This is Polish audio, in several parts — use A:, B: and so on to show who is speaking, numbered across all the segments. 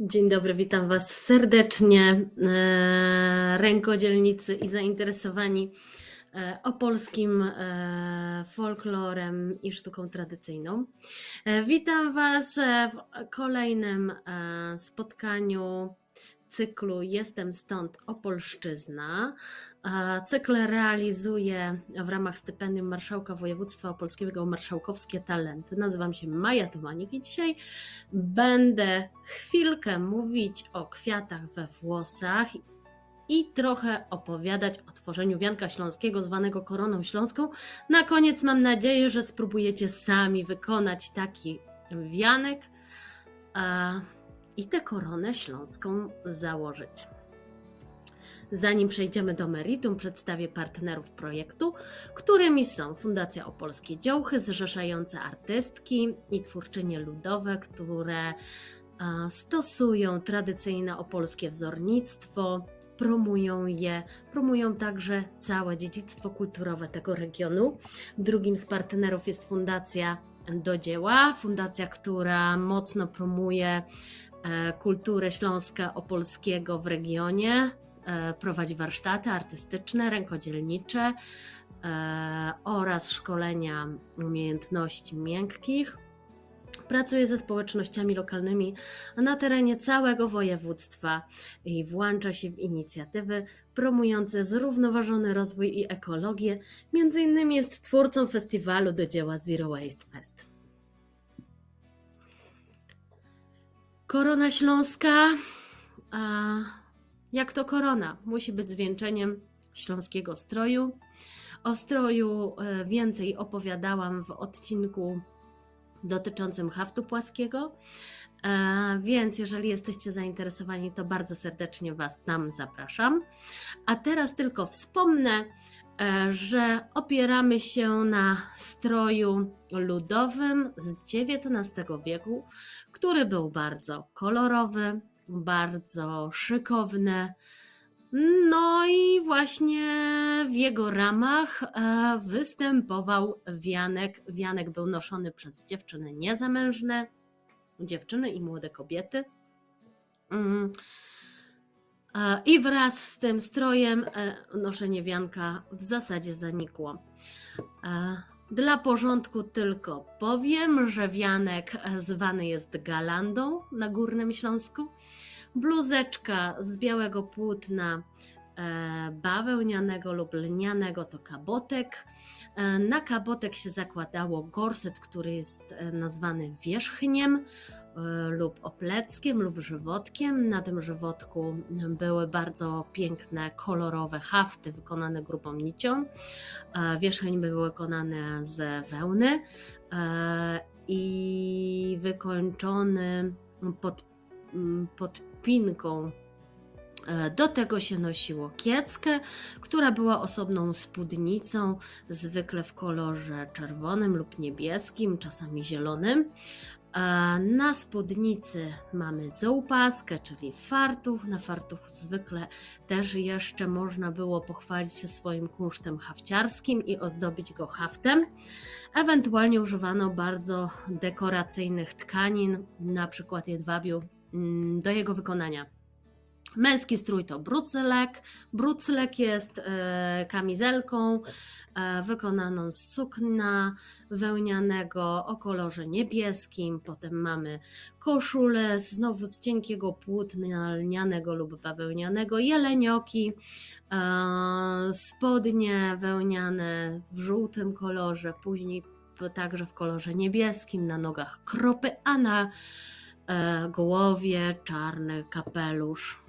A: Dzień dobry, witam Was serdecznie, e, rękodzielnicy i zainteresowani e, opolskim e, folklorem i sztuką tradycyjną. Witam Was w kolejnym spotkaniu cyklu Jestem stąd Opolszczyzna. Cykl realizuję w ramach stypendium Marszałka Województwa Opolskiego Marszałkowskie Talenty. Nazywam się Maja Tomanik i dzisiaj będę chwilkę mówić o kwiatach we włosach i trochę opowiadać o tworzeniu wianka śląskiego zwanego koroną śląską. Na koniec mam nadzieję, że spróbujecie sami wykonać taki wianek i tę koronę śląską założyć. Zanim przejdziemy do meritum, przedstawię partnerów projektu, którymi są Fundacja Opolskie Dziołchy, zrzeszające artystki i twórczynie ludowe, które stosują tradycyjne opolskie wzornictwo, promują je, promują także całe dziedzictwo kulturowe tego regionu. Drugim z partnerów jest Fundacja do dzieła, fundacja, która mocno promuje e, kulturę śląska opolskiego w regionie, E, prowadzi warsztaty artystyczne, rękodzielnicze e, oraz szkolenia umiejętności miękkich. Pracuje ze społecznościami lokalnymi na terenie całego województwa i włącza się w inicjatywy promujące zrównoważony rozwój i ekologię. Między innymi jest twórcą festiwalu do dzieła Zero Waste Fest. Korona Śląska. A jak to korona, musi być zwieńczeniem śląskiego stroju. O stroju e, więcej opowiadałam w odcinku dotyczącym haftu płaskiego, e, więc jeżeli jesteście zainteresowani, to bardzo serdecznie Was tam zapraszam. A teraz tylko wspomnę, e, że opieramy się na stroju ludowym z XIX wieku, który był bardzo kolorowy, bardzo szykowne. No i właśnie w jego ramach e, występował wianek. Wianek był noszony przez dziewczyny niezamężne, dziewczyny i młode kobiety. Mm. E, I wraz z tym strojem e, noszenie wianka w zasadzie zanikło. Dla porządku tylko powiem, że wianek zwany jest galandą na Górnym Śląsku. Bluzeczka z białego płótna e, bawełnianego lub lnianego to kabotek. E, na kabotek się zakładało gorset, który jest e, nazwany wierzchniem lub opleckiem lub żywotkiem. Na tym żywotku były bardzo piękne, kolorowe hafty wykonane grubą nicią. Wierzcheń był wykonany z wełny i wykończony pod, pod pinką. E, do tego się nosiło kieckę, która była osobną spódnicą, zwykle w kolorze czerwonym lub niebieskim, czasami zielonym. Na spódnicy mamy zołpaskę, czyli fartuch. Na fartuch zwykle też jeszcze można było pochwalić się swoim kunsztem hafciarskim i ozdobić go haftem. Ewentualnie używano bardzo dekoracyjnych tkanin, na przykład jedwabiu Mm, do jego wykonania. Męski strój to brucylek. Brucylek jest e, kamizelką e, wykonaną z sukna wełnianego o kolorze niebieskim. Potem mamy koszulę znowu z cienkiego płótna lnianego lub bawełnianego, jelenioki, e, spodnie wełniane w żółtym kolorze, później także w kolorze niebieskim, na nogach kropy, a na głowie, czarny kapelusz.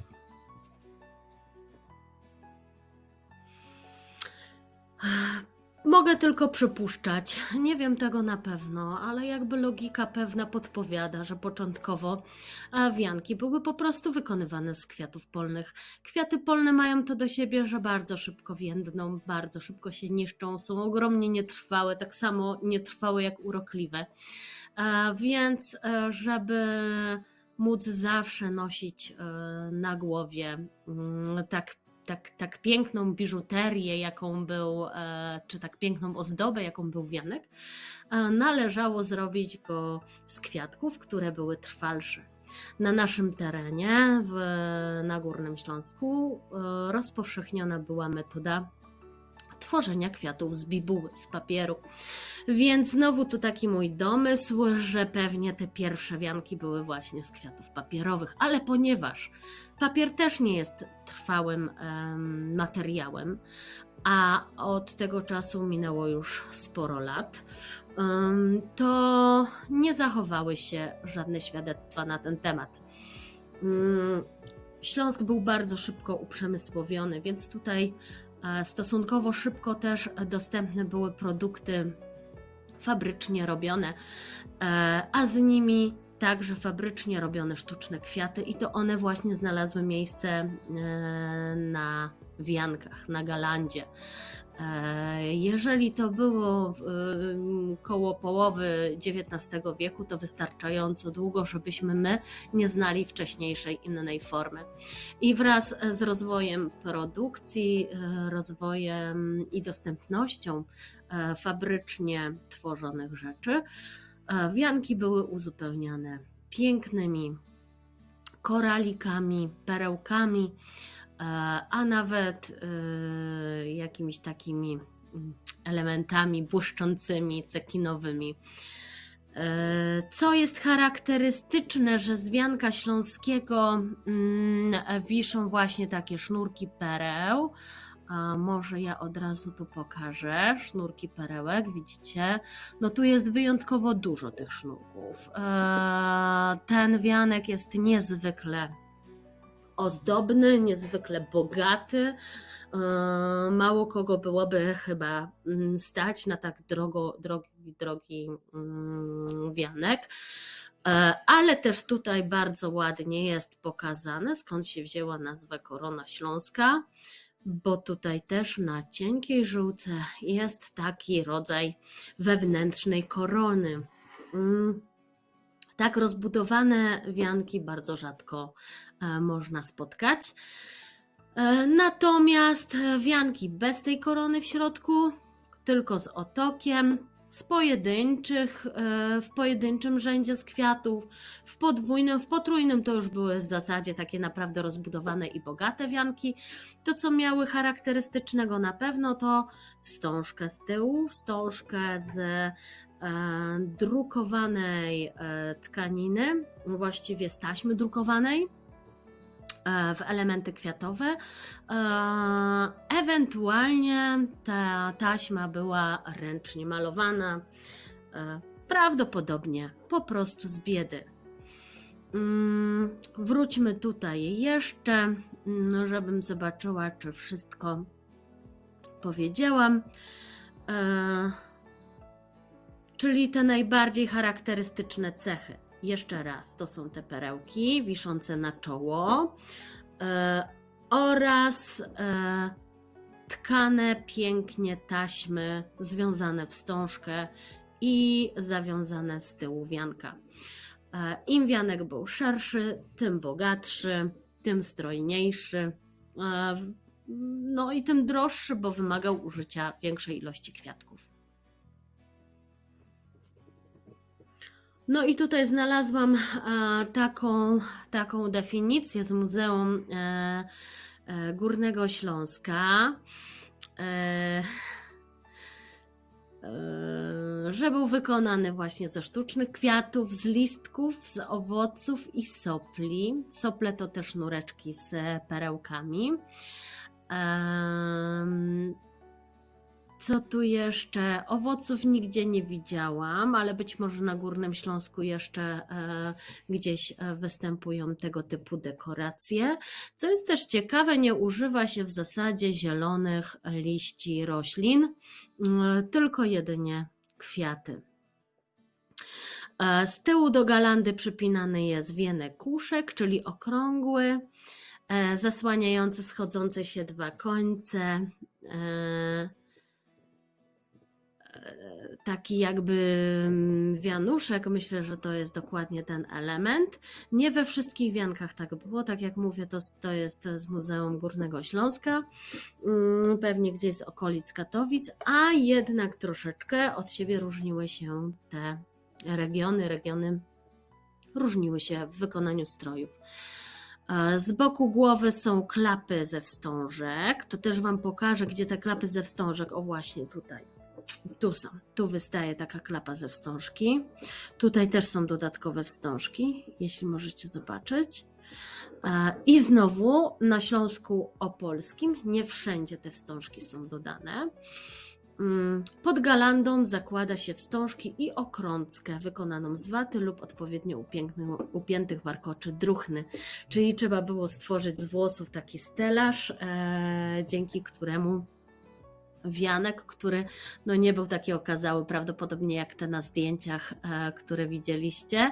A: Mogę tylko przypuszczać, nie wiem tego na pewno, ale jakby logika pewna podpowiada, że początkowo wianki były po prostu wykonywane z kwiatów polnych. Kwiaty polne mają to do siebie, że bardzo szybko więdną, bardzo szybko się niszczą, są ogromnie nietrwałe, tak samo nietrwałe jak urokliwe. Więc, e, żeby móc zawsze nosić e, na głowie mm, tak tak, tak piękną biżuterię, jaką był, e, czy tak piękną ozdobę, jaką był wianek, e, należało zrobić go z kwiatków, które były trwalsze. Na naszym terenie, w, na Górnym Śląsku, e, rozpowszechniona była metoda tworzenia kwiatów z bibuły, z papieru. Więc znowu tu taki mój domysł, że pewnie te pierwsze wianki były właśnie z kwiatów papierowych, ale ponieważ papier też nie jest trwałym em, materiałem, a od tego czasu minęło już sporo lat, to nie zachowały się żadne świadectwa na ten temat. Mm, Śląsk był bardzo szybko uprzemysłowiony, więc tutaj stosunkowo szybko też dostępne były produkty fabrycznie robione, e, a z nimi także fabrycznie robione sztuczne kwiaty i to one właśnie znalazły miejsce e, na wiankach, na galandzie. E, Jeżeli to było e, koło połowy XIX wieku, to wystarczająco długo, żebyśmy my nie znali wcześniejszej innej formy. I wraz z rozwojem produkcji, rozwojem i dostępnością fabrycznie tworzonych rzeczy, wianki były uzupełniane pięknymi koralikami, perełkami, e, a nawet e, jakimiś takimi mm, elementami błyszczącymi, cekinowymi. E, Co jest charakterystyczne, że z wianka śląskiego mm, wiszą właśnie takie sznurki pereł. A może ja od razu tu pokażę sznurki perełek, widzicie? No tu jest wyjątkowo dużo tych sznurków. E, Ten wianek jest niezwykle ozdobny, niezwykle bogaty. E, Mało kogo byłoby chyba mm, stać na tak drogo, drogi, drogi mm, wianek. E, Ale też tutaj bardzo ładnie jest pokazane, skąd się wzięła nazwa Korona Śląska, bo tutaj też na cienkiej żółce jest taki rodzaj wewnętrznej korony. Mm, Tak rozbudowane wianki bardzo rzadko e, można spotkać. E, Natomiast wianki bez tej korony w środku, tylko z otokiem, z pojedynczych, e, w pojedynczym rzędzie z kwiatów, w podwójnym, w potrójnym to już były w zasadzie takie naprawdę rozbudowane i bogate wianki. To, co miały charakterystycznego na pewno, to wstążkę z tyłu, wstążkę z e, drukowanej e, tkaniny, właściwie z taśmy drukowanej w elementy kwiatowe. E, Ewentualnie ta taśma była ręcznie malowana, e, prawdopodobnie po prostu z biedy. Mm, Wróćmy tutaj jeszcze, mm, żebym zobaczyła, czy wszystko powiedziałam. E, Czyli te najbardziej charakterystyczne cechy. Jeszcze raz, to są te perełki wiszące na czoło e, oraz e, tkane pięknie taśmy związane wstążkę i zawiązane z tyłu wianka. E, Im wianek był szerszy, tym bogatszy, tym strojniejszy. e, w- No i tym droższy, bo wymagał użycia większej ilości kwiatków. No i tutaj znalazłam e, taką, taką definicję z Muzeum e, e, Górnego Śląska, że był wykonany właśnie ze sztucznych kwiatów, z listków, z owoców i sopli. Sople to też sznureczki z perełkami. Co tu jeszcze? Owoców nigdzie nie widziałam, ale być może na Górnym Śląsku jeszcze e, gdzieś e, występują tego typu dekoracje. Co jest też ciekawe, nie używa się w zasadzie zielonych liści roślin, tylko jedynie kwiaty. E, Z tyłu do galandy przypinany jest wienek kuszek, czyli okrągły, zasłaniający schodzące się dwa końce. Taki jakby mm, wianuszek. Myślę, że to jest dokładnie ten element. Nie we wszystkich wiankach tak było. Tak jak mówię, to, to jest z Muzeum Górnego Śląska, mm, pewnie gdzieś z okolic Katowic, a jednak troszeczkę od siebie różniły się te regiony. Regiony różniły się w wykonaniu strojów. E, Z boku głowy są klapy ze wstążek. To też Wam pokażę, gdzie te klapy ze wstążek. O, właśnie tutaj. Tu są. Tu wystaje taka klapa ze wstążki. Tutaj też są dodatkowe wstążki, jeśli możecie zobaczyć. I znowu na Śląsku Opolskim nie wszędzie te wstążki są dodane. Mm, Pod galandą zakłada się wstążki i okrąckę wykonaną z waty lub odpowiednio upiętych warkoczy druchny. Czyli trzeba było stworzyć z włosów taki stelaż, e, dzięki któremu wianek, który no nie był taki okazały, prawdopodobnie jak te na zdjęciach, e, które widzieliście,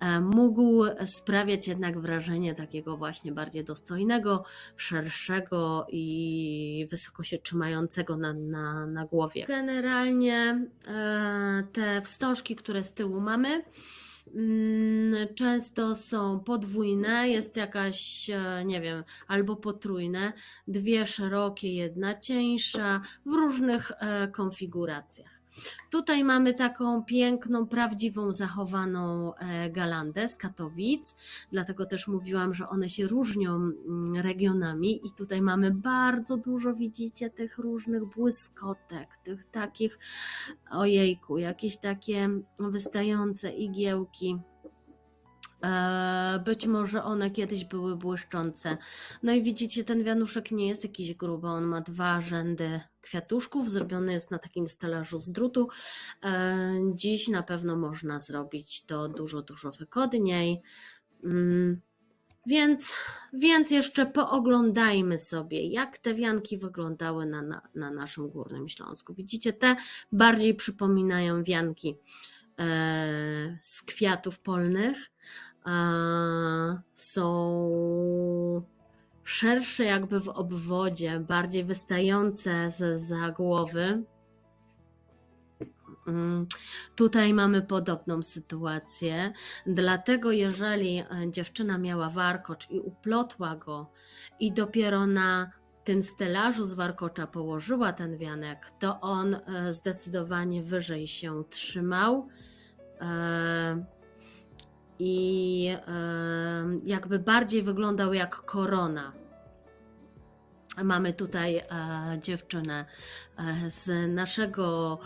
A: e, mógł sprawiać jednak wrażenie takiego właśnie bardziej dostojnego, szerszego i wysoko się trzymającego na, na, na głowie. Generalnie e, te wstążki, które z tyłu mamy, często są podwójne, jest jakaś, e, nie wiem, albo potrójne, dwie szerokie, jedna cieńsza, w różnych e, konfiguracjach. Tutaj mamy taką piękną, prawdziwą, zachowaną e, galandę z Katowic, dlatego też mówiłam, że one się różnią mm, regionami i tutaj mamy bardzo dużo, widzicie, tych różnych błyskotek, tych takich, ojejku, jakieś takie wystające igiełki. E, Być może one kiedyś były błyszczące. No i widzicie, ten wianuszek nie jest jakiś gruby, on ma dwa rzędy kwiatuszków, zrobiony jest na takim stelażu z drutu. E, Dziś na pewno można zrobić to dużo, dużo wygodniej. Mm, Więc, więc jeszcze pooglądajmy sobie, jak te wianki wyglądały na, na, na naszym Górnym Śląsku. Widzicie, te bardziej przypominają wianki e, z kwiatów polnych. Są szersze jakby w obwodzie, bardziej wystające ze za głowy. Mm, Tutaj mamy podobną sytuację, dlatego jeżeli e, dziewczyna miała warkocz i uplotła go i dopiero na tym stelażu z warkocza położyła ten wianek, to on e, zdecydowanie wyżej się trzymał. I jakby bardziej wyglądał jak korona. Mamy tutaj e, dziewczynę e, z naszego,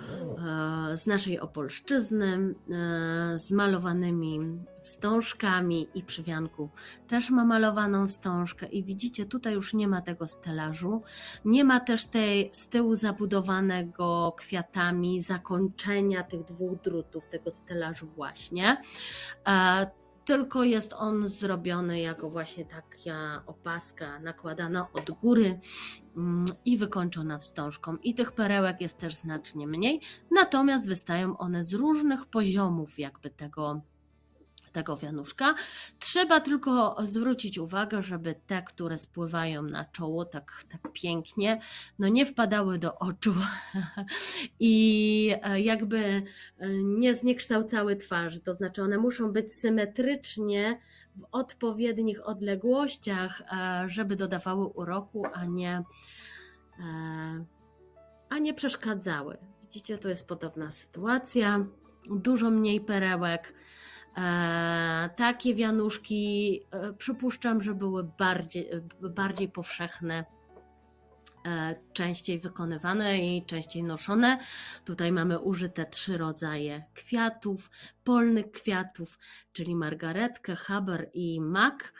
A: e, z naszej Opolszczyzny, z malowanymi wstążkami i przy wianku też ma malowaną wstążkę i widzicie, tutaj już nie ma tego stelażu, nie ma też tej z tyłu zabudowanego kwiatami zakończenia tych dwóch drutów, tego stelażu właśnie. Tylko jest on zrobiony jako właśnie taka opaska nakładana od góry mm, i wykończona wstążką. I tych perełek jest też znacznie mniej, natomiast wystają one z różnych poziomów jakby tego tego wianuszka. Trzeba tylko zwrócić uwagę, żeby te, które spływają na czoło tak, tak pięknie, no nie wpadały do oczu i e, jakby e, nie zniekształcały twarzy. To znaczy, one muszą być symetrycznie w odpowiednich odległościach, e, żeby dodawały uroku, a nie, a nie przeszkadzały. Widzicie, to jest podobna sytuacja. Dużo mniej perełek. E, takie wianuszki e, przypuszczam, że były bardziej, bardziej powszechne, e, częściej wykonywane i częściej noszone. Tutaj mamy użyte trzy rodzaje kwiatów, polnych kwiatów, czyli margaretkę, haber i mak.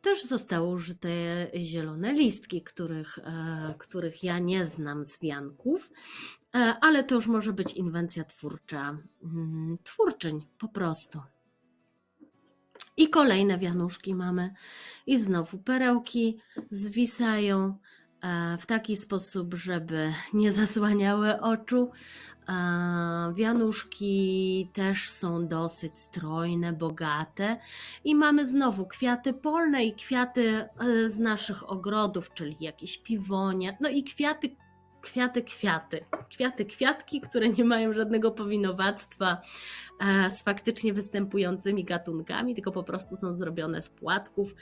A: Też zostały użyte zielone listki, których, e, których ja nie znam z wianków, E, ale to już może być inwencja twórcza, mm, twórczyń po prostu. I kolejne wianuszki mamy. I znowu perełki zwisają w taki sposób, żeby nie zasłaniały oczu. E, Wianuszki też są dosyć strojne, bogate. I mamy znowu kwiaty polne i kwiaty e, z naszych ogrodów, czyli jakieś piwonie, no i kwiaty kwiaty, kwiaty. Kwiaty, kwiatki, które nie mają żadnego powinowactwa e, z faktycznie występującymi gatunkami, tylko po prostu są zrobione z płatków,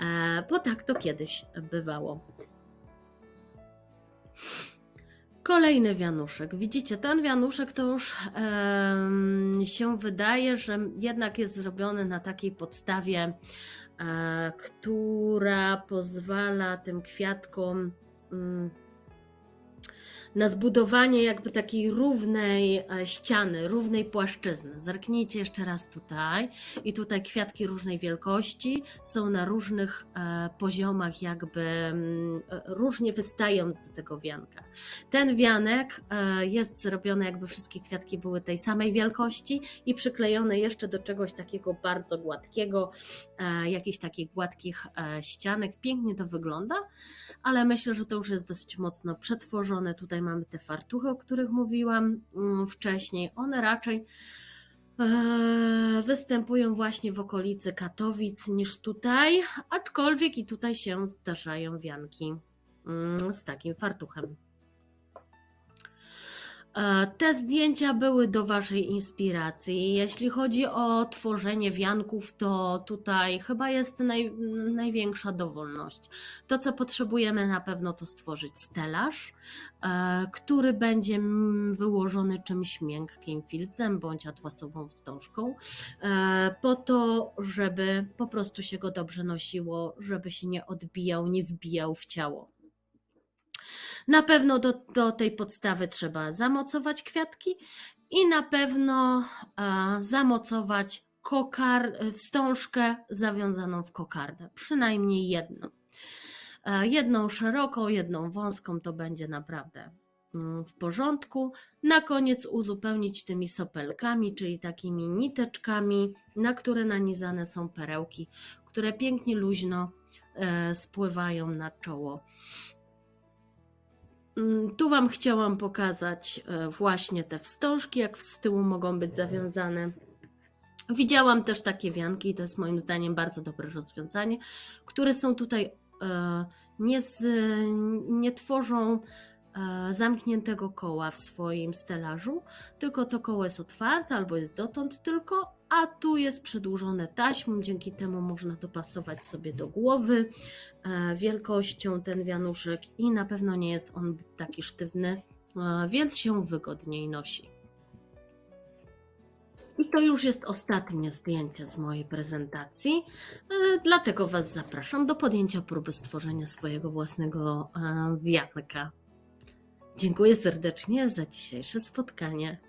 A: e, bo tak to kiedyś bywało. Kolejny wianuszek. Widzicie, ten wianuszek to już em, się wydaje, że jednak jest zrobiony na takiej podstawie, e, która pozwala tym kwiatkom mm, na zbudowanie jakby takiej równej e, ściany, równej płaszczyzny. Zerknijcie jeszcze raz tutaj i tutaj kwiatki różnej wielkości są na różnych e, poziomach jakby mm, e, różnie wystają z tego wianka. Ten wianek jest zrobiony jakby wszystkie kwiatki były tej samej wielkości i przyklejone jeszcze do czegoś takiego bardzo gładkiego, jakichś takich gładkich ścianek. Pięknie to wygląda, ale myślę, że to już jest dosyć mocno przetworzone. Tutaj mamy te fartuchy, o których mówiłam mm, wcześniej. One raczej e, występują właśnie w okolicy Katowic niż tutaj, aczkolwiek i tutaj się zdarzają wianki mm, z takim fartuchem. E, Te zdjęcia były do Waszej inspiracji. Jeśli chodzi o tworzenie wianków, to tutaj chyba jest naj, największa dowolność. To, co potrzebujemy na pewno, to stworzyć stelaż, e, który będzie wyłożony czymś miękkim, filcem bądź atłasową wstążką, e, po to, żeby po prostu się go dobrze nosiło, żeby się nie odbijał, nie wbijał w ciało. Na pewno do, do tej podstawy trzeba zamocować kwiatki i na pewno zamocować kokar, wstążkę zawiązaną w kokardę, przynajmniej jedną. Jedną szeroką, jedną wąską to będzie naprawdę mm, w porządku. Na koniec uzupełnić tymi sopelkami, czyli takimi niteczkami, na które nanizane są perełki, które pięknie luźno e, spływają na czoło Tu Wam chciałam pokazać e, właśnie te wstążki, jak z tyłu mogą być zawiązane. Widziałam też takie wianki, to jest moim zdaniem bardzo dobre rozwiązanie, które są tutaj e, nie, z, nie tworzą e, zamkniętego koła w swoim stelażu, tylko to koło jest otwarte albo jest dotąd tylko, a tu jest przedłużone taśmą, dzięki temu można dopasować sobie do głowy e, wielkością ten wianuszek i na pewno nie jest on taki sztywny, e, więc się wygodniej nosi. I to już jest ostatnie zdjęcie z mojej prezentacji, e, dlatego Was zapraszam do podjęcia próby stworzenia swojego własnego wianka. Dziękuję serdecznie za dzisiejsze spotkanie.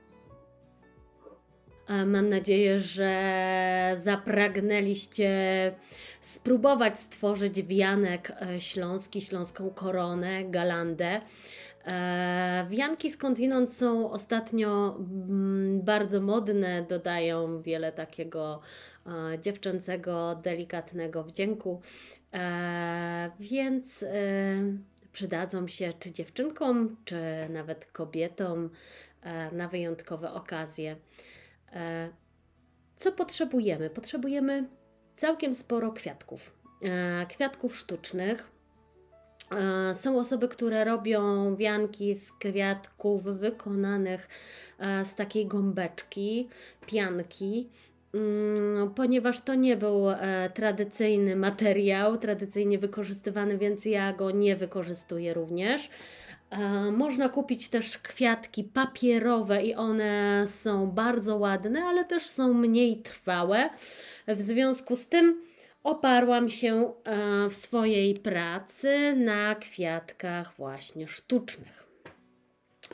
A: Mam nadzieję, że zapragnęliście spróbować stworzyć wianek e, śląski, śląską koronę, galandę. E, Wianki skądinąd są ostatnio mm, bardzo modne, dodają wiele takiego e, dziewczęcego, delikatnego wdzięku, więc przydadzą się czy dziewczynkom, czy nawet kobietom na wyjątkowe okazje. E, Co potrzebujemy? Potrzebujemy całkiem sporo kwiatków. E, Kwiatków sztucznych. E, Są osoby, które robią wianki z kwiatków wykonanych z takiej gąbeczki, pianki. Mm, Ponieważ to nie był tradycyjny materiał, tradycyjnie wykorzystywany, więc ja go nie wykorzystuję również. E, Można kupić też kwiatki papierowe i one są bardzo ładne, ale też są mniej trwałe. W związku z tym oparłam się e, w swojej pracy na kwiatkach właśnie sztucznych.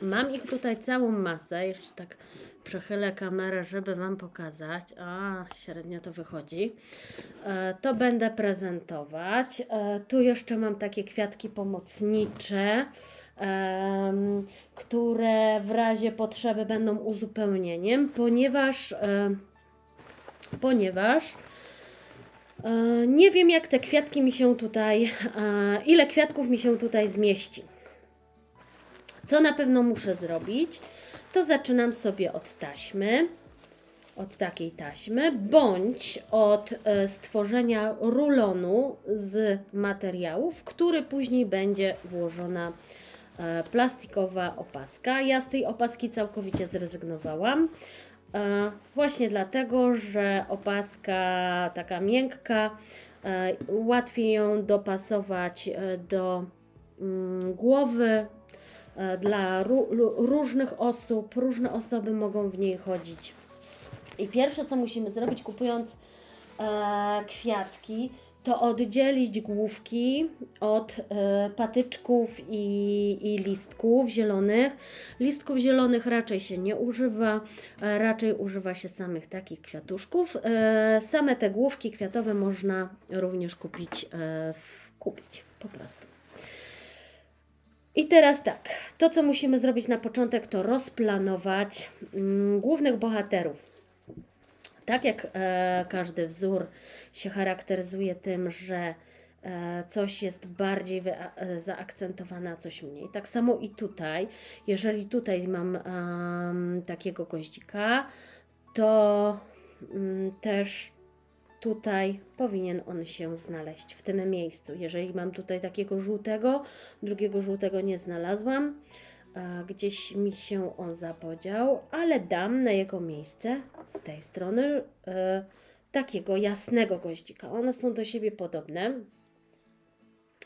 A: Mam ich tutaj całą masę, jeszcze tak przechylę kamerę, żeby Wam pokazać. A, średnio to wychodzi. E, To będę prezentować. Tu jeszcze mam takie kwiatki pomocnicze, które w razie potrzeby będą uzupełnieniem, ponieważ, ponieważ e, nie wiem, jak te kwiatki mi się tutaj, ile kwiatków mi się tutaj zmieści. Co na pewno muszę zrobić, to zaczynam sobie od taśmy, od takiej taśmy, bądź od e, stworzenia rulonu z materiałów, który później będzie włożona plastikowa opaska. Ja z tej opaski całkowicie zrezygnowałam. E, Właśnie dlatego, że opaska taka miękka, e, łatwiej ją dopasować e, do mm, głowy. e, Dla różnych osób, różne osoby mogą w niej chodzić. I pierwsze, co musimy zrobić, kupując e, kwiatki, to oddzielić główki od e, patyczków i, i listków zielonych. Listków zielonych raczej się nie używa, e, raczej używa się samych takich kwiatuszków. E, same te główki kwiatowe można również kupić, kupić po prostu. I teraz tak, to co musimy zrobić na początek, to rozplanować mm, głównych bohaterów. Tak jak e, każdy wzór się charakteryzuje tym, że e, coś jest bardziej wya- e, zaakcentowane, a coś mniej. Tak samo i tutaj. Jeżeli tutaj mam takiego goździka, to mm, też tutaj powinien on się znaleźć w tym miejscu. Jeżeli mam tutaj takiego żółtego, drugiego żółtego nie znalazłam, gdzieś mi się on zapodział, ale dam na jego miejsce z tej strony e, takiego jasnego goździka. One są do siebie podobne,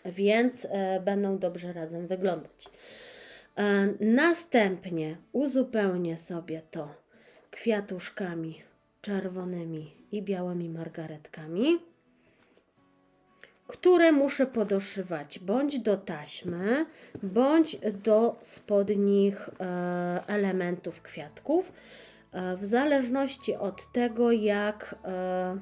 A: więc e, będą dobrze razem wyglądać. E, następnie uzupełnię sobie to kwiatuszkami czerwonymi i białymi margaretkami, które muszę podoszywać bądź do taśmy, bądź do spodnich e, elementów kwiatków, e, w zależności od tego, jak e,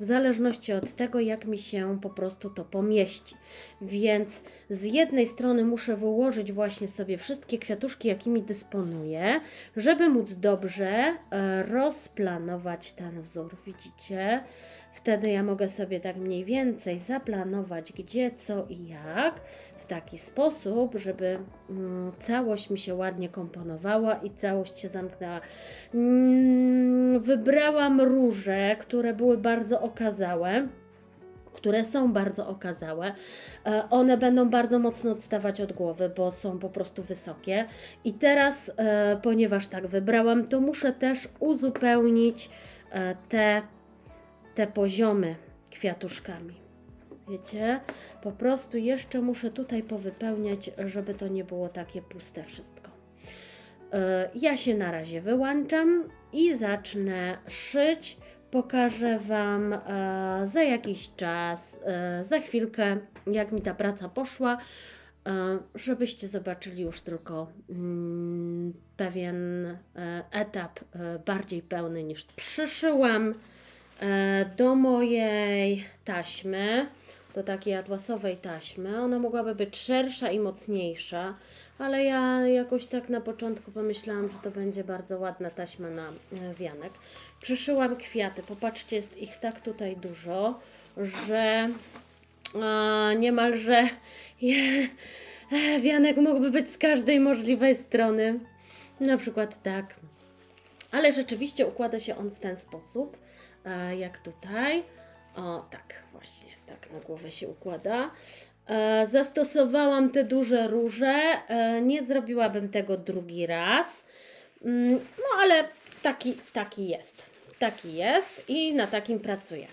A: w zależności od tego, jak mi się po prostu to pomieści. Więc z jednej strony muszę wyłożyć właśnie sobie wszystkie kwiatuszki, jakimi dysponuję, żeby móc dobrze rozplanować ten wzór. Widzicie? Wtedy ja mogę sobie tak mniej więcej zaplanować, gdzie, co i jak, w taki sposób, żeby mm, całość mi się ładnie komponowała i całość się zamknęła. Mm, wybrałam róże, które były bardzo okazałe które są bardzo okazałe. E, One będą bardzo mocno odstawać od głowy, bo są po prostu wysokie. I teraz, e, ponieważ tak wybrałam, to muszę też uzupełnić e, te, te poziomy kwiatuszkami. Wiecie, po prostu jeszcze muszę tutaj powypełniać, żeby to nie było takie puste wszystko. E, Ja się na razie wyłączam i zacznę szyć. Pokażę Wam e, za jakiś czas, e, za chwilkę, jak mi ta praca poszła, żebyście zobaczyli już tylko mm, pewien etap bardziej pełny niż przyszyłam do mojej taśmy, do takiej atłasowej taśmy. Ona mogłaby być szersza i mocniejsza, ale ja jakoś tak na początku pomyślałam, że to będzie bardzo ładna taśma na e, wianek. Przyszyłam kwiaty. Popatrzcie, jest ich tak tutaj dużo, że a, niemalże je, e, wianek mógłby być z każdej możliwej strony. Na przykład tak. Ale rzeczywiście układa się on w ten sposób, e, jak tutaj. O, tak, właśnie, tak na głowę się układa. E, zastosowałam te duże róże. E, nie zrobiłabym tego drugi raz. Mm, no, ale taki, taki jest. Taki jest i na takim pracuję.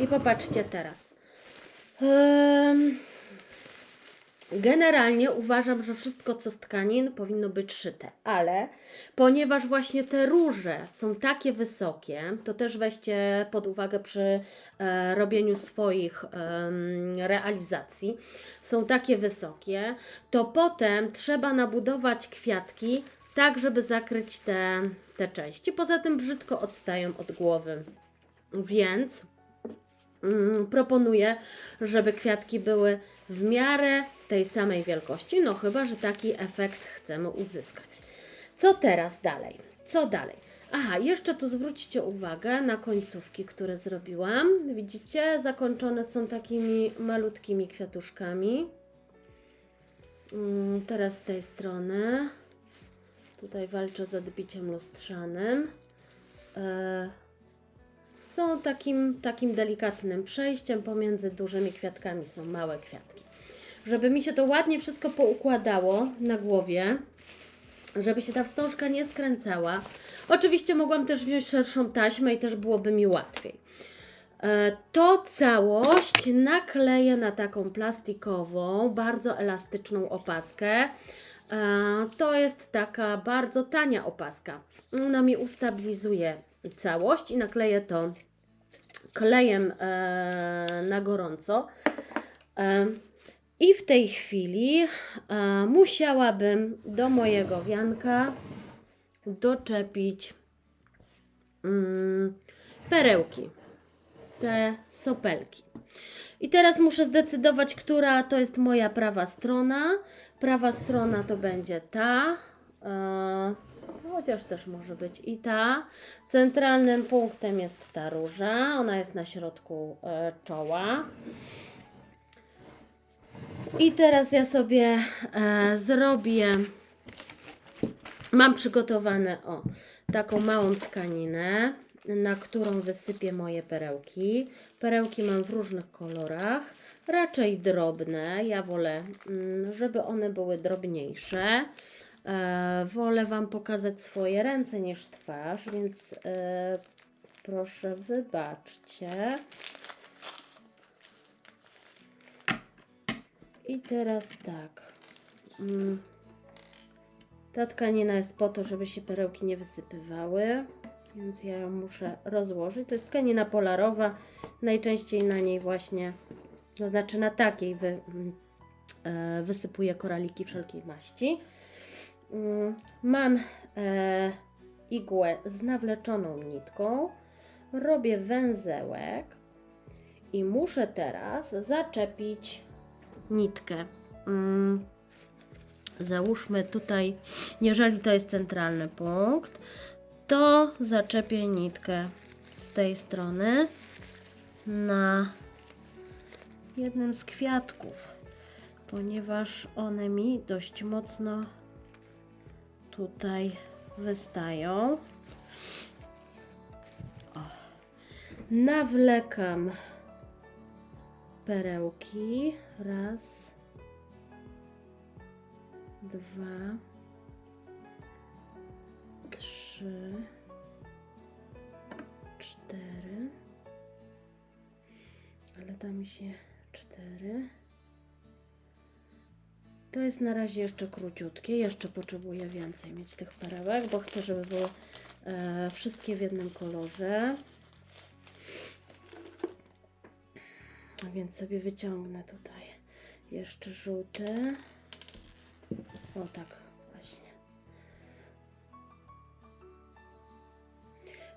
A: I popatrzcie teraz. Generalnie uważam, że wszystko co z tkanin powinno być szyte, ale ponieważ właśnie te róże są takie wysokie, to też weźcie pod uwagę przy e, robieniu swoich em, realizacji, są takie wysokie, to potem trzeba nabudować kwiatki tak, żeby zakryć te, te części. Poza tym brzydko odstają od głowy, więc mm, proponuję, żeby kwiatki były w miarę tej samej wielkości, no chyba, że taki efekt chcemy uzyskać. Co teraz dalej? Co dalej? Aha, jeszcze tu zwróćcie uwagę na końcówki, które zrobiłam. Widzicie, zakończone są takimi malutkimi kwiatuszkami. Mm, Teraz z tej strony. Tutaj walczę z odbiciem lustrzanym. Są takim, takim delikatnym przejściem pomiędzy dużymi kwiatkami, są małe kwiatki. żeby mi się to ładnie wszystko poukładało na głowie, żeby się ta wstążka nie skręcała. Oczywiście mogłam też wziąć szerszą taśmę i też byłoby mi łatwiej. E, To całość nakleję na taką plastikową, bardzo elastyczną opaskę. E, To jest taka bardzo tania opaska. Ona mi ustabilizuje całość i nakleję to klejem e, na gorąco. E, I w tej chwili e, musiałabym do mojego wianka doczepić mm, perełki, te sopelki. I teraz muszę zdecydować, która to jest moja prawa strona. Prawa strona to będzie ta, chociaż też może być i ta. Centralnym punktem jest ta róża, ona jest na środku e, czoła. I teraz ja sobie e, zrobię, mam przygotowane o taką małą tkaninę, na którą wysypię moje perełki. Perełki mam w różnych kolorach, raczej drobne. Ja wolę, mm, żeby one były drobniejsze. E, wolę Wam pokazać swoje ręce niż twarz, więc e, proszę wybaczcie. I teraz tak. Mm. Ta tkanina jest po to, żeby się perełki nie wysypywały, więc ja ją muszę rozłożyć. To jest tkanina polarowa. Najczęściej na niej właśnie, to znaczy na takiej wy, mm, e, wysypuję koraliki wszelkiej maści. Mm, Mam e, igłę z nawleczoną nitką. Robię węzełek i muszę teraz zaczepić nitkę. Mm, Załóżmy tutaj, jeżeli to jest centralny punkt, to zaczepię nitkę z tej strony na jednym z kwiatków, ponieważ one mi dość mocno tutaj wystają. O. Nawlekam perełki. Raz, dwa, trzy, cztery. Ale da mi się cztery. To jest na razie jeszcze króciutkie. Jeszcze potrzebuję więcej mieć tych perełek, bo chcę, żeby były e, wszystkie w jednym kolorze. A więc sobie wyciągnę tutaj jeszcze żółty. O tak, właśnie.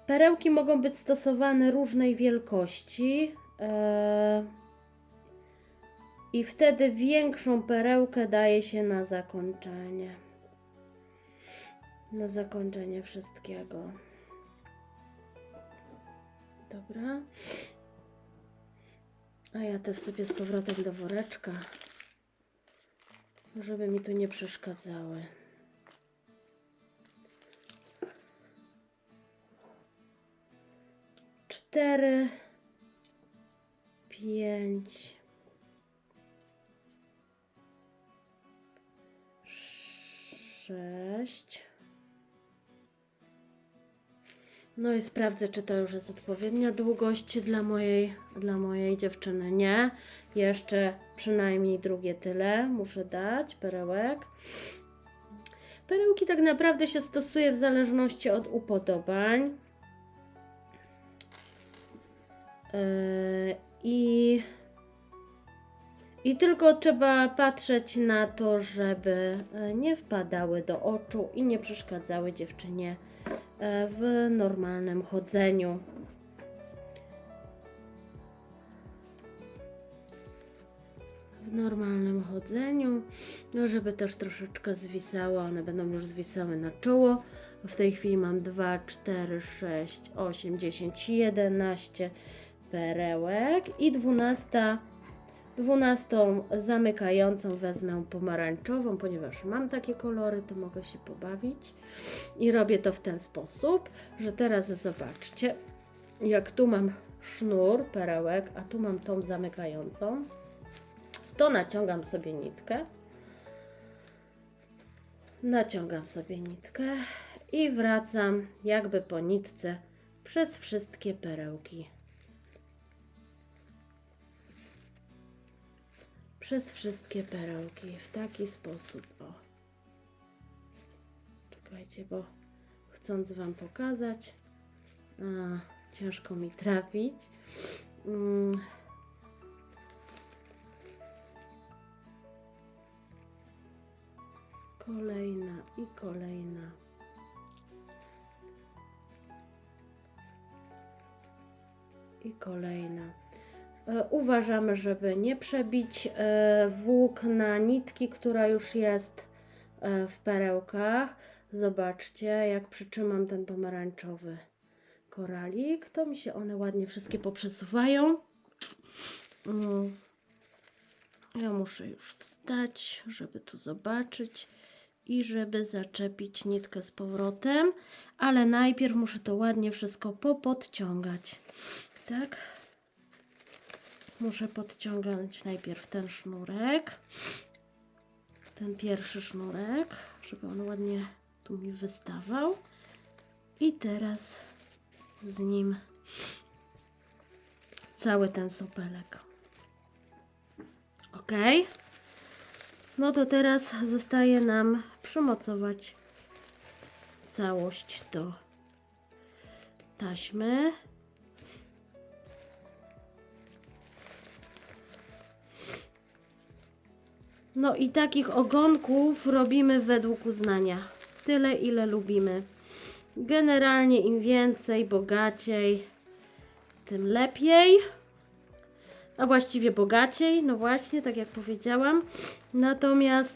A: Perełki mogą być stosowane różnej wielkości. e, I wtedy większą perełkę daje się na zakończenie. Na zakończenie wszystkiego. Dobra. A ja te wsypię z powrotem do woreczka, żeby mi tu nie przeszkadzały. Cztery, pięć, sześć. No i sprawdzę, czy to już jest odpowiednia długość dla mojej, dla mojej dziewczyny. Nie, jeszcze przynajmniej drugie tyle muszę dać perełek. Perełki tak naprawdę się stosuje w zależności od upodobań. Yy, I, I tylko trzeba patrzeć na to, żeby e, nie wpadały do oczu i nie przeszkadzały dziewczynie e, w normalnym chodzeniu. W normalnym chodzeniu, no żeby też troszeczkę zwisały, one będą już zwisały na czoło. W tej chwili mam 2, 4, 6, 8, 10, 11 perełek i 12, 12 zamykającą wezmę pomarańczową, ponieważ mam takie kolory, to mogę się pobawić. I robię to w ten sposób, że teraz zobaczcie, jak tu mam sznur perełek, a tu mam tą zamykającą. to naciągam sobie nitkę. Naciągam sobie nitkę i wracam jakby po nitce przez wszystkie perełki. Przez wszystkie perełki w taki sposób. O. Czekajcie, bo chcąc Wam pokazać, a, ciężko mi trafić. Mm. Kolejna i kolejna. I kolejna. E, Uważamy, żeby nie przebić e, włókna nitki, która już jest e, w perełkach. Zobaczcie, jak przytrzymam ten pomarańczowy koralik, to mi się one ładnie wszystkie poprzesuwają. Mm. Ja muszę już wstać, żeby tu zobaczyć i żeby zaczepić nitkę z powrotem, ale najpierw muszę to ładnie wszystko popodciągać. Tak? Muszę podciągać najpierw ten sznurek, ten pierwszy sznurek, żeby on ładnie tu mi wystawał. I teraz z nim cały ten sopelek. Ok. No to teraz zostaje nam przymocować całość do taśmy. No i takich ogonków robimy według uznania. Tyle, ile lubimy. Generalnie im więcej, bogaciej, tym lepiej. A właściwie bogaciej, no właśnie, tak jak powiedziałam. Natomiast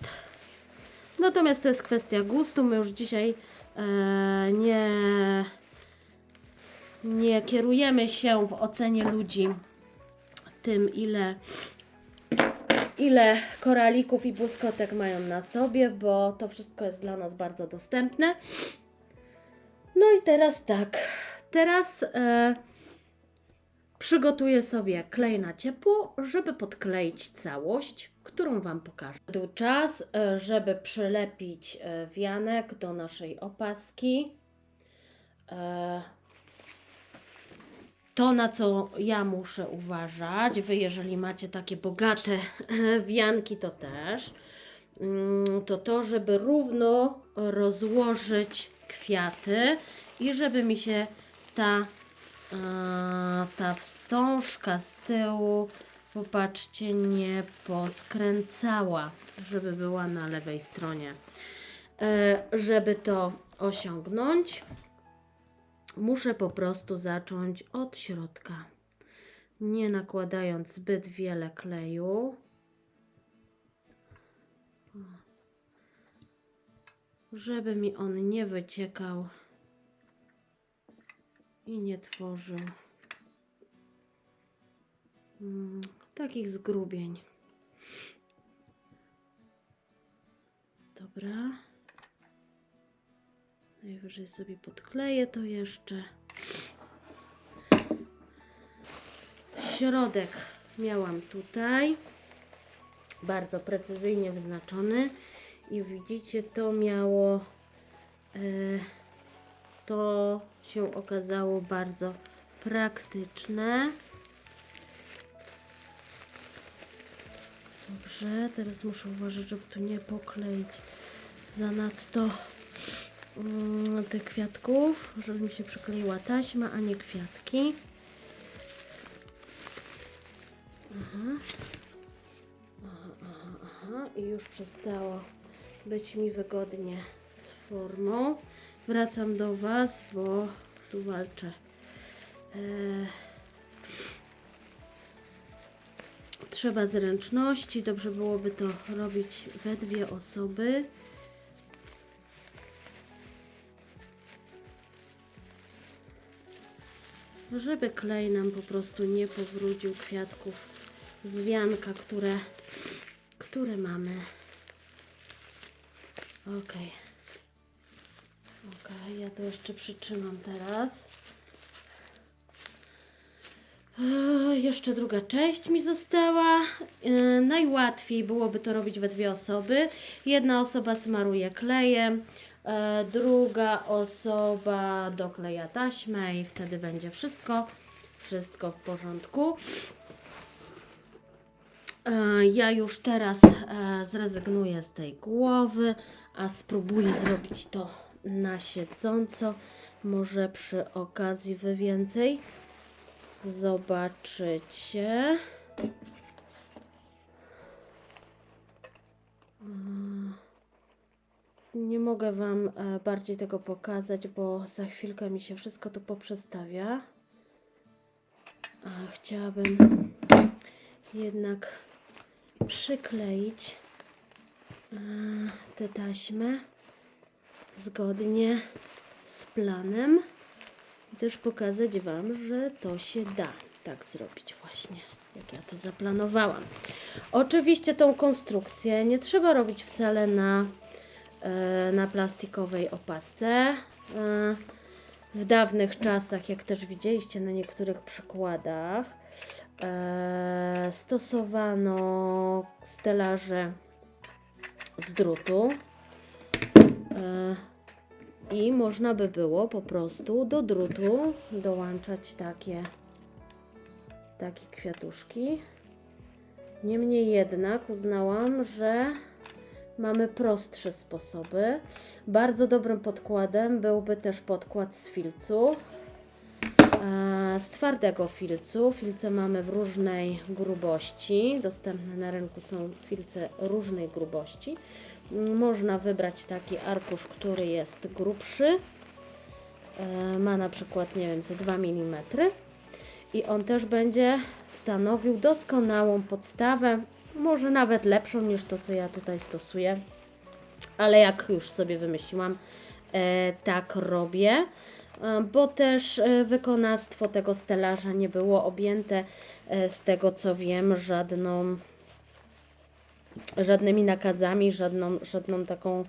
A: natomiast to jest kwestia gustu. My już dzisiaj e, nie nie kierujemy się w ocenie ludzi tym, ile ile koralików i błyskotek mają na sobie, bo to wszystko jest dla nas bardzo dostępne. No i teraz tak. Teraz e, przygotuję sobie klej na ciepło, żeby podkleić całość, którą Wam pokażę. Był czas, e, żeby przylepić e, wianek do naszej opaski. E, to, na co ja muszę uważać, Wy jeżeli macie takie bogate wianki, to też, mm, to to, żeby równo rozłożyć kwiaty i żeby mi się ta, e, ta wstążka z tyłu, popatrzcie, nie poskręcała, żeby była na lewej stronie. E, Żeby to osiągnąć, muszę po prostu zacząć od środka, nie nakładając zbyt wiele kleju. Żeby mi on nie wyciekał i nie tworzył mm, takich zgrubień. Dobra. Najwyżej sobie podkleję to jeszcze. Środek miałam tutaj. Bardzo precyzyjnie wyznaczony. I widzicie, to miało. e, to się okazało bardzo praktyczne. Dobrze, teraz muszę uważać, żeby tu nie pokleić zanadto tych kwiatków, żeby mi się przykleiła taśma, a nie kwiatki. Aha. Aha, aha, aha. I już przestało być mi wygodnie z formą. Wracam do Was, bo tu walczę. Eee, trzeba zręczności. Dobrze byłoby to robić we dwie osoby. Żeby klej nam po prostu nie powrócił kwiatków z wianka, które, które mamy. Ok. Ok, ja to jeszcze przytrzymam teraz. Oj, jeszcze druga część mi została. E, najłatwiej byłoby to robić we dwie osoby. Jedna osoba smaruje klejem, druga osoba dokleja taśmę i wtedy będzie wszystko, wszystko w porządku. E, Ja już teraz e, zrezygnuję z tej głowy, a spróbuję zrobić to na siedząco. Może przy okazji wy więcej zobaczycie. E, Nie mogę Wam e, bardziej tego pokazać, bo za chwilkę mi się wszystko tu poprzestawia. A chciałabym jednak przykleić e, tę taśmę zgodnie z planem i też pokazać Wam, że to się da tak zrobić właśnie, jak ja to zaplanowałam. Oczywiście tą konstrukcję nie trzeba robić wcale na, na plastikowej opasce. E, w dawnych czasach, jak też widzieliście na niektórych przykładach, e, stosowano stelaże z drutu. E, I można by było po prostu do drutu dołączać takie, takie kwiatuszki. Niemniej jednak uznałam, że mamy prostsze sposoby. Bardzo dobrym podkładem byłby też podkład z filcu. E, Z twardego filcu. Filce mamy w różnej grubości. Dostępne na rynku są filce różnej grubości. Mm, Można wybrać taki arkusz, który jest grubszy. E, Ma na przykład, nie wiem, ze 2 mm. I on też będzie stanowił doskonałą podstawę, może nawet lepszą niż to, co ja tutaj stosuję. Ale jak już sobie wymyśliłam, e, tak robię, e, bo też e, wykonawstwo tego stelaża nie było objęte, z tego co wiem, żadną, żadnymi nakazami, żadną, żadną taką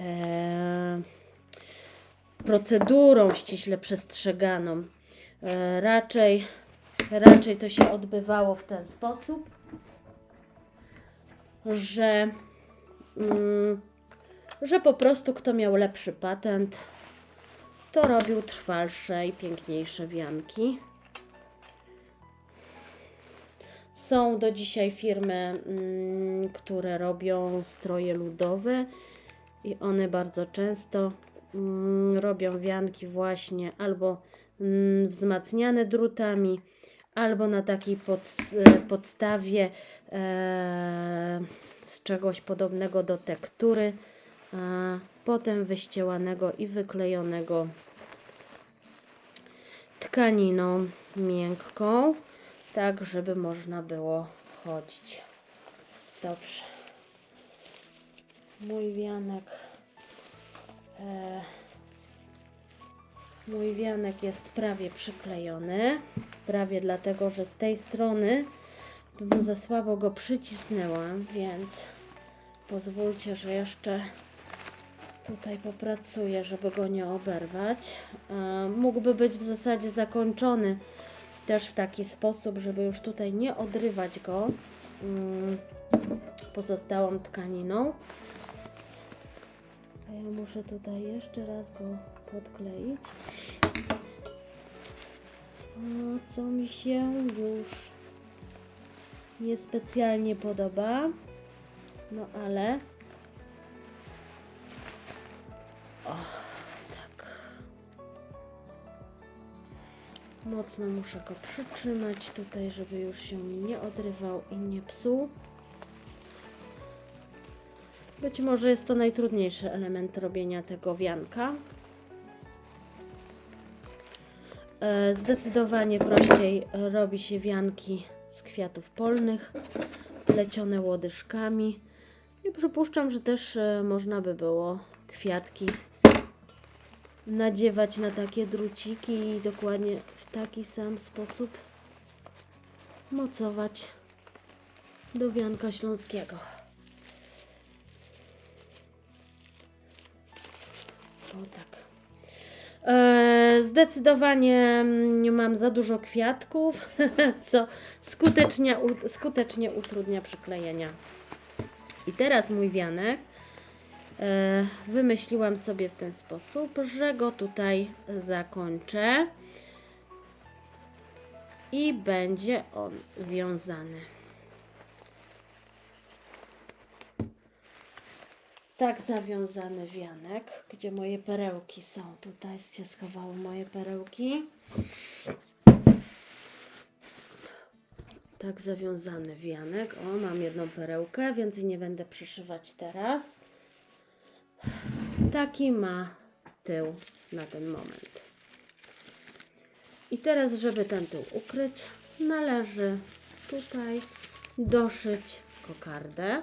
A: e, procedurą ściśle przestrzeganą. E, raczej, raczej to się odbywało w ten sposób, że, mm, że po prostu kto miał lepszy patent, to robił trwalsze i piękniejsze wianki. Są do dzisiaj firmy, mm, które robią stroje ludowe i one bardzo często mm, robią wianki właśnie albo mm, wzmacniane drutami, albo na takiej pod, podstawie e, z czegoś podobnego do tektury, a potem wyścielanego i wyklejonego tkaniną miękką, tak żeby można było chodzić. Dobrze. Mój wianek. E, mój wianek jest prawie przyklejony. Prawie dlatego, że z tej strony za słabo go przycisnęła, więc pozwólcie, że jeszcze tutaj popracuję, żeby go nie oberwać. Mógłby być w zasadzie zakończony też w taki sposób, żeby już tutaj nie odrywać go mm, pozostałą tkaniną. A ja muszę tutaj jeszcze raz go podkleić. O, co mi się już niespecjalnie podoba. No ale. O, tak. Mocno muszę go przytrzymać tutaj, żeby już się nie odrywał i nie psuł. Być może jest to najtrudniejszy element robienia tego wianka. E, Zdecydowanie prościej robi się wianki z kwiatów polnych, plecione łodyżkami. I przypuszczam, że też e, można by było kwiatki nadziewać na takie druciki i dokładnie w taki sam sposób mocować do wianka śląskiego. O tak. E, Zdecydowanie mm, mam za dużo kwiatków, co skutecznie, skutecznie utrudnia przyklejenia. I teraz mój wianek e, wymyśliłam sobie w ten sposób, że go tutaj zakończę i będzie on wiązany. Tak zawiązany wianek, gdzie moje perełki są. Tutaj się schowały moje perełki. Tak zawiązany wianek. O, mam jedną perełkę, więcej nie będę przyszywać teraz. Taki ma tył na ten moment. I teraz, żeby ten tył ukryć, należy tutaj doszyć kokardę,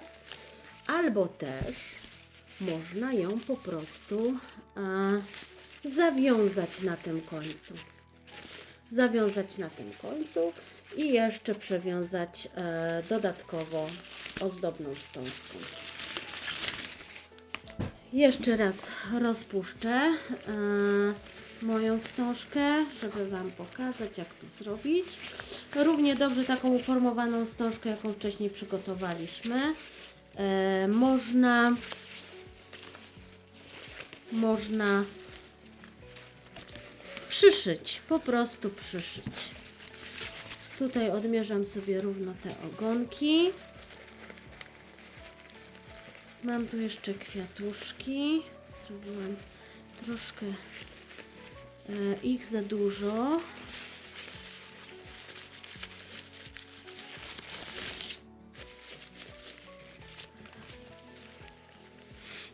A: albo też można ją po prostu e, zawiązać na tym końcu. Zawiązać na tym końcu i jeszcze przewiązać e, dodatkowo ozdobną wstążką. Jeszcze raz rozpuszczę e, moją wstążkę, żeby Wam pokazać, jak to zrobić. Równie dobrze taką uformowaną wstążkę, jaką wcześniej przygotowaliśmy. E, można można przyszyć, po prostu przyszyć. Tutaj odmierzam sobie równo te ogonki. Mam tu jeszcze kwiatuszki. Zrobiłam troszkę e, ich za dużo.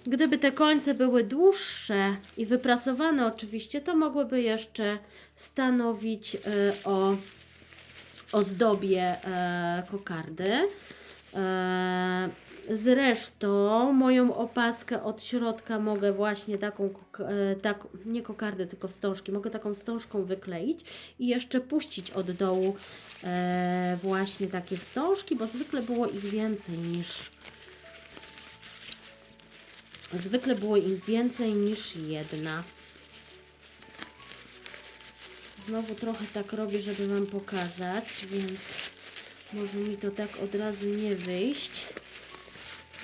A: Gdyby te końce były dłuższe i wyprasowane oczywiście, to mogłyby jeszcze stanowić e, o ozdobie e, kokardy. E, Zresztą moją opaskę od środka mogę właśnie taką, tak, nie kokardę, tylko wstążki, mogę taką wstążką wykleić i jeszcze puścić od dołu właśnie takie wstążki, bo zwykle było ich więcej niż Zwykle było ich więcej niż jedna. Znowu trochę tak robię, żeby Wam pokazać, więc może mi to tak od razu nie wyjść,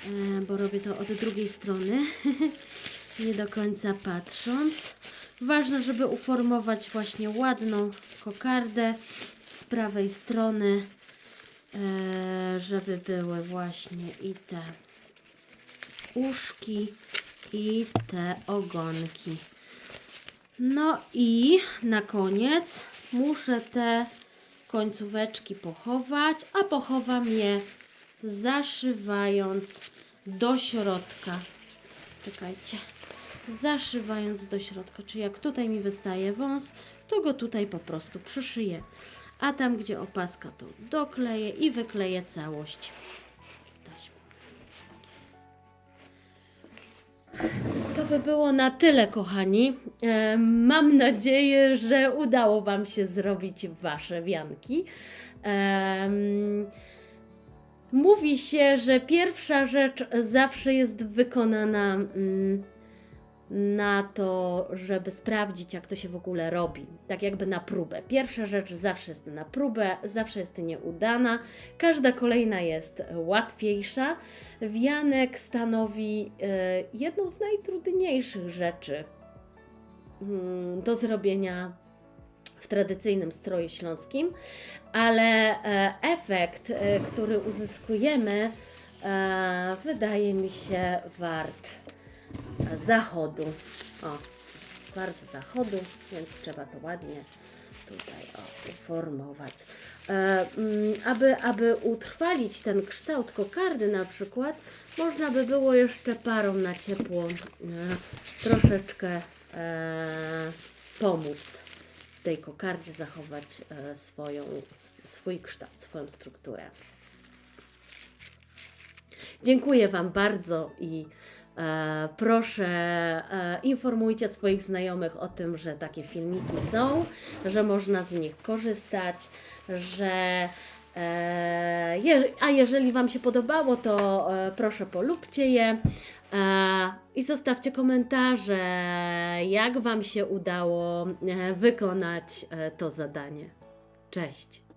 A: e, bo robię to od drugiej strony, nie do końca patrząc. Ważne, żeby uformować właśnie ładną kokardę z prawej strony, e, żeby były właśnie i te uszki i te ogonki. No i na koniec muszę te końcóweczki pochować, a pochowam je zaszywając do środka. Czekajcie. Zaszywając do środka, czyli jak tutaj mi wystaje wąs, to go tutaj po prostu przyszyję. A tam, gdzie opaska, to dokleję i wykleję całość To by było na tyle, kochani. E, Mam nadzieję, że udało Wam się zrobić Wasze wianki. Em, Mówi się, że pierwsza rzecz zawsze jest wykonana mm, na to, żeby sprawdzić, jak to się w ogóle robi. Tak jakby na próbę. Pierwsza rzecz zawsze jest na próbę, zawsze jest nieudana. Każda kolejna jest łatwiejsza. Wianek stanowi e, jedną z najtrudniejszych rzeczy mm, do zrobienia w tradycyjnym stroju śląskim, ale e, efekt, e, który uzyskujemy, e, wydaje mi się wart zachodu. O, wart zachodu, więc trzeba to ładnie tutaj o, uformować. E, mm, aby, aby utrwalić ten kształt kokardy na przykład, można by było jeszcze parą na ciepło e, troszeczkę e, pomóc tej kokardzie zachować e, swoją, sw- swój kształt, swoją strukturę. Dziękuję Wam bardzo i proszę e, informujcie swoich znajomych o tym, że takie filmiki są, że można z nich korzystać, że e, a jeżeli Wam się podobało, to e, proszę polubcie je. E, I zostawcie komentarze, jak Wam się udało e, wykonać e, to zadanie. Cześć!